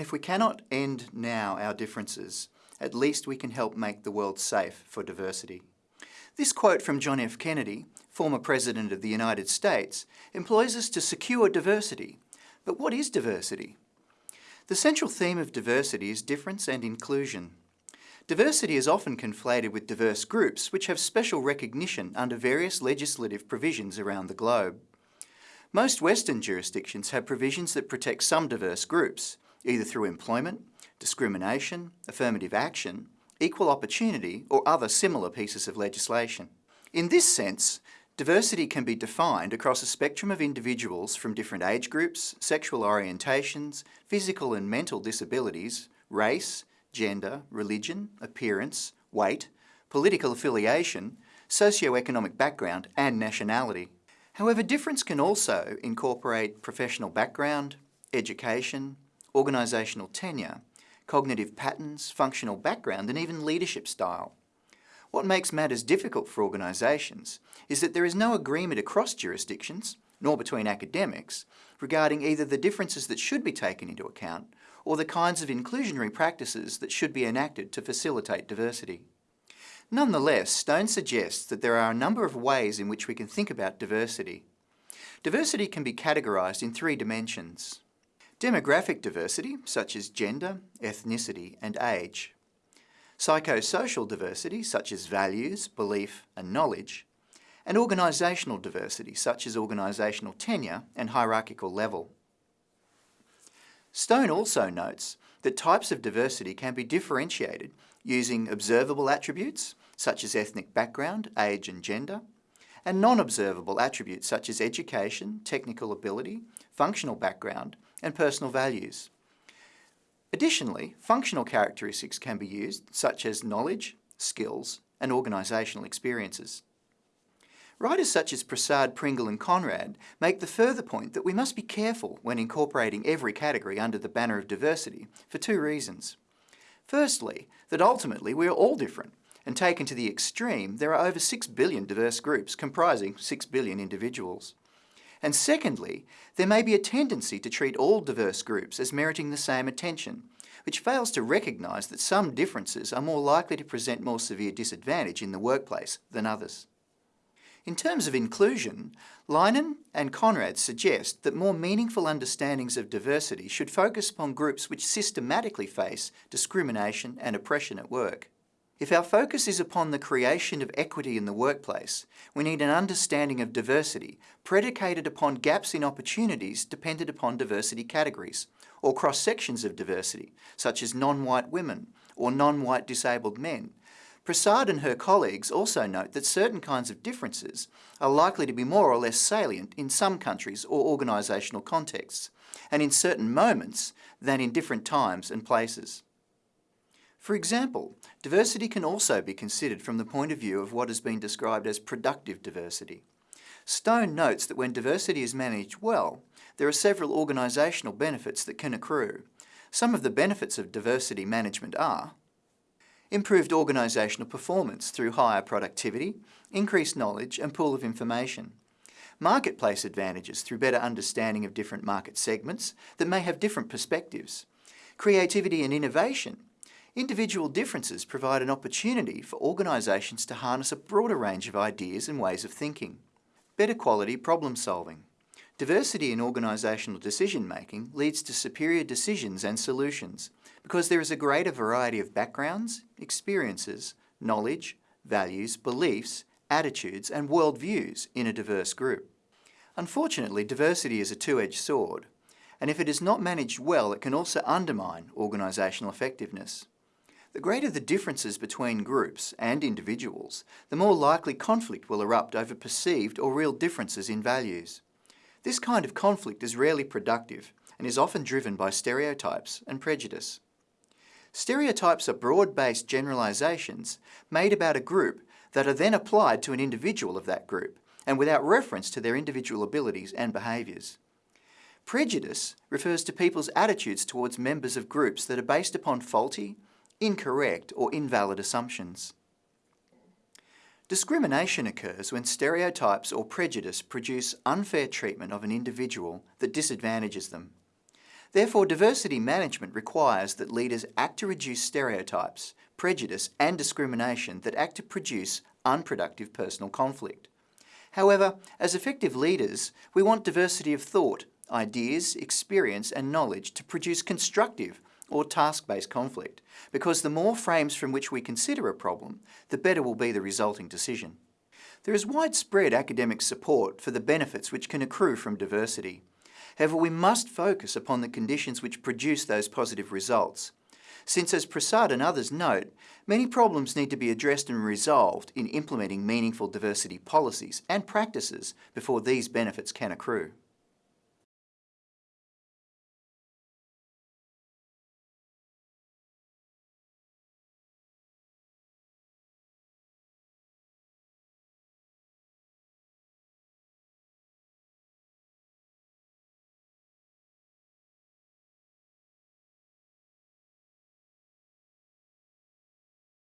And if we cannot end now our differences, at least we can help make the world safe for diversity. This quote from John F. Kennedy, former President of the United States, employs us to secure diversity. But what is diversity? The central theme of diversity is difference and inclusion. Diversity is often conflated with diverse groups which have special recognition under various legislative provisions around the globe. Most Western jurisdictions have provisions that protect some diverse groups, either through employment, discrimination, affirmative action, equal opportunity or other similar pieces of legislation. In this sense, diversity can be defined across a spectrum of individuals from different age groups, sexual orientations, physical and mental disabilities, race, gender, religion, appearance, weight, political affiliation, socio-economic background and nationality. However, difference can also incorporate professional background, education, organisational tenure, cognitive patterns, functional background and even leadership style. What makes matters difficult for organisations is that there is no agreement across jurisdictions, nor between academics, regarding either the differences that should be taken into account or the kinds of inclusionary practices that should be enacted to facilitate diversity. Nonetheless, Stone suggests that there are a number of ways in which we can think about diversity. Diversity can be categorised in three dimensions. Demographic diversity, such as gender, ethnicity and age. Psychosocial diversity, such as values, belief and knowledge. And organisational diversity, such as organisational tenure and hierarchical level. Stone also notes that types of diversity can be differentiated using observable attributes, such as ethnic background, age and gender, and non-observable attributes such as education, technical ability, functional background, and personal values. Additionally, functional characteristics can be used, such as knowledge, skills, and organisational experiences. Writers such as Prasad, Pringle and Konrad make the further point that we must be careful when incorporating every category under the banner of diversity for two reasons. Firstly, that ultimately we are all different, and taken to the extreme, there are over 6 billion diverse groups comprising 6 billion individuals. And secondly, there may be a tendency to treat all diverse groups as meriting the same attention, which fails to recognise that some differences are more likely to present more severe disadvantage in the workplace than others. In terms of inclusion, Linnehan and Konrad suggest that more meaningful understandings of diversity should focus upon groups which systematically face discrimination and oppression at work. If our focus is upon the creation of equity in the workplace, we need an understanding of diversity predicated upon gaps in opportunities dependent upon diversity categories, or cross-sections of diversity, such as non-white women or non-white disabled men, Prasad and her colleagues also note that certain kinds of differences are likely to be more or less salient in some countries or organisational contexts, and in certain moments than in different times and places. For example, diversity can also be considered from the point of view of what has been described as productive diversity. Stone notes that when diversity is managed well, there are several organisational benefits that can accrue. Some of the benefits of diversity management are improved organisational performance through higher productivity, increased knowledge and pool of information, marketplace advantages through better understanding of different market segments that may have different perspectives, creativity and innovation. Individual differences provide an opportunity for organisations to harness a broader range of ideas and ways of thinking. Better quality problem solving. Diversity in organisational decision making leads to superior decisions and solutions because there is a greater variety of backgrounds, experiences, knowledge, values, beliefs, attitudes and worldviews in a diverse group. Unfortunately, diversity is a two-edged sword, and if it is not managed well, it can also undermine organisational effectiveness. The greater the differences between groups and individuals, the more likely conflict will erupt over perceived or real differences in values. This kind of conflict is rarely productive and is often driven by stereotypes and prejudice. Stereotypes are broad-based generalisations made about a group that are then applied to an individual of that group and without reference to their individual abilities and behaviours. Prejudice refers to people's attitudes towards members of groups that are based upon faulty, incorrect or invalid assumptions. Discrimination occurs when stereotypes or prejudice produce unfair treatment of an individual that disadvantages them. Therefore, diversity management requires that leaders act to reduce stereotypes, prejudice and discrimination that act to produce unproductive personal conflict. However, as effective leaders, we want diversity of thought, ideas, experience and knowledge to produce constructive or task-based conflict, because the more frames from which we consider a problem, the better will be the resulting decision. There is widespread academic support for the benefits which can accrue from diversity. However, we must focus upon the conditions which produce those positive results. Since, as Prasad and others note, many problems need to be addressed and resolved in implementing meaningful diversity policies and practices before these benefits can accrue.